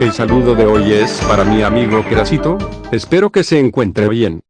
El saludo de hoy es para mi amigo Crasito, espero que se encuentre bien.